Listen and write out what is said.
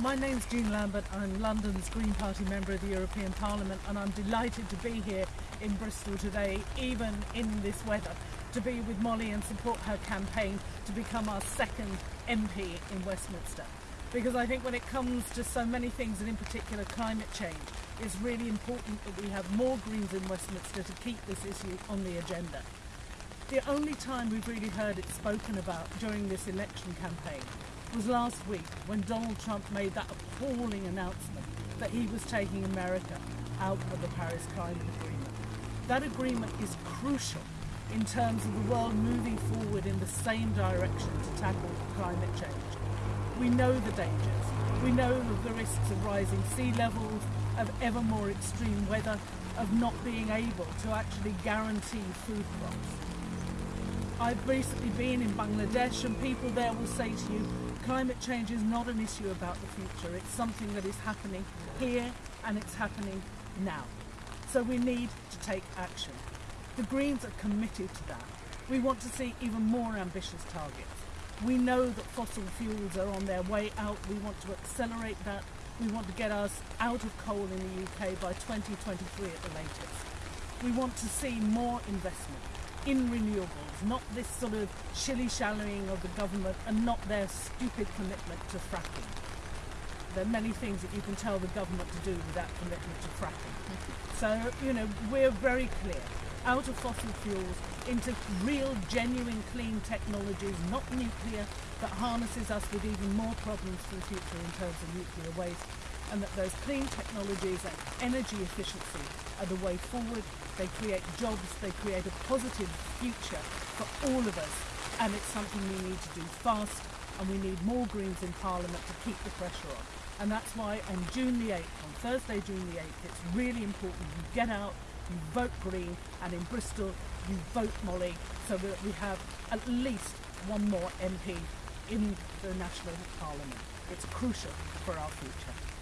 My name's Jean Lambert. I'm London's Green Party member of the European Parliament, and I'm delighted to be here in Bristol today, even in this weather, to be with Molly and support her campaign to become our second MP in Westminster. Because I think when it comes to so many things, and in particular climate change, it's really important that we have more Greens in Westminster to keep this issue on the agenda. The only time we've really heard it spoken about during this election campaign was last week when Donald Trump made that appalling announcement that he was taking America out of the Paris Climate Agreement. That agreement is crucial in terms of the world moving forward in the same direction to tackle climate change. We know the dangers. We know the risks of rising sea levels, of ever more extreme weather, of not being able to actually guarantee food crops. I've recently been in Bangladesh and people there will say to you, climate change is not an issue about the future. It's something that is happening here and it's happening now. So we need to take action. The Greens are committed to that. We want to see even more ambitious targets. We know that fossil fuels are on their way out. We want to accelerate that. We want to get us out of coal in the UK by 2023 at the latest. We want to see more investment in renewables, not this sort of shilly-shallying of the government and not their stupid commitment to fracking. There are many things that you can tell the government to do without commitment to fracking. So, you know, we're very clear. Out of fossil fuels into real, genuine, clean technologies, not nuclear, that harnesses us with even more problems for the future in terms of nuclear waste and that those clean technologies and energy efficiency are the way forward. They create jobs, they create a positive future for all of us, and it's something we need to do fast, and we need more Greens in Parliament to keep the pressure on. And that's why on June the 8th, on Thursday, June the 8th, it's really important you get out, you vote Green, and in Bristol, you vote Molly, so that we have at least one more MP in the National Parliament. It's crucial for our future.